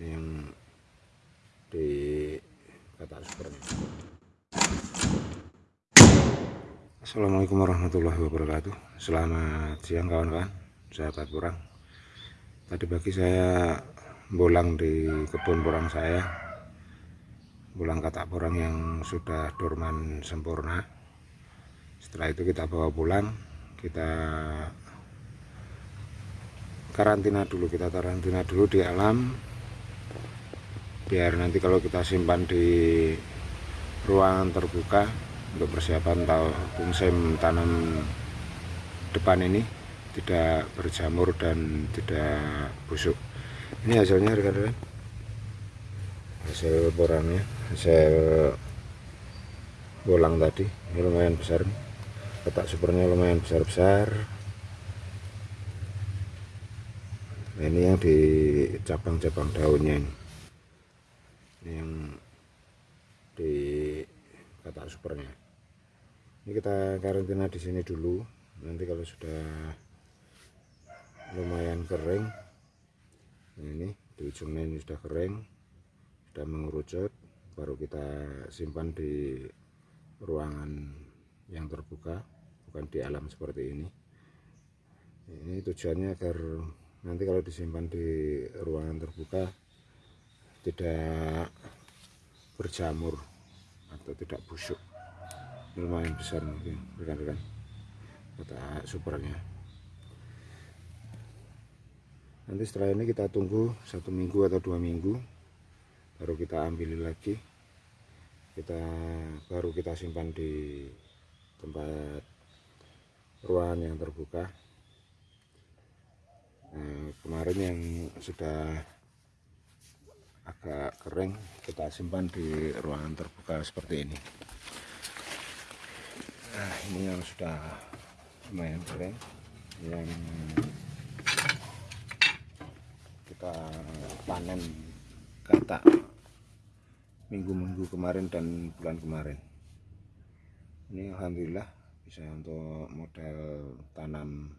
yang di kata supernya Assalamualaikum warahmatullahi wabarakatuh. Selamat siang kawan-kawan sahabat kurang tadi pagi saya bolang di kebun porang saya. Bolang katak porang yang sudah dorman sempurna. Setelah itu kita bawa pulang. Kita karantina dulu kita karantina dulu di alam biar nanti kalau kita simpan di ruangan terbuka untuk persiapan musim tanam depan ini tidak berjamur dan tidak busuk. Ini hasilnya rekan-rekan? Hasil porangnya hasil bolang tadi ini lumayan besar. Kotak supernya lumayan besar-besar. Ini yang di cabang-cabang daunnya ini yang di kata supernya ini kita karantina di sini dulu. Nanti kalau sudah lumayan kering ini di ujungnya ini sudah kering sudah mengerucut baru kita simpan di ruangan yang terbuka bukan di alam seperti ini. Ini tujuannya agar nanti kalau disimpan di ruangan terbuka tidak berjamur atau tidak busuk. Lumayan besar mungkin rekan-rekan. Kata supernya nanti setelah ini kita tunggu satu minggu atau dua minggu baru kita ambil lagi. Kita baru kita simpan di tempat ruangan yang terbuka. Nah, kemarin yang sudah agak kering kita simpan di ruangan terbuka seperti ini. Nah ini yang sudah lumayan kering. Yang kita panen kata minggu-minggu kemarin dan bulan kemarin. Ini Alhamdulillah bisa untuk model tanam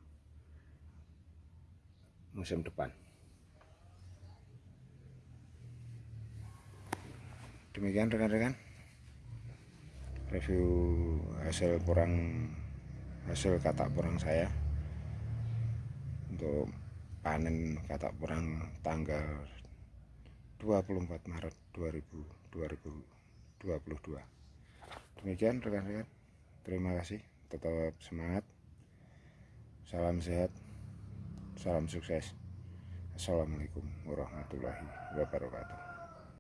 musim depan demikian rekan-rekan. Review hasil kurang hasil katak kurang saya. Untuk panen katak kurang tanggal 24 Maret 2000, 2022 demikian rekan-rekan. Terima kasih. Tetap semangat. Salam sehat. Salam sukses. Assalamualaikum warahmatullahi wabarakatuh.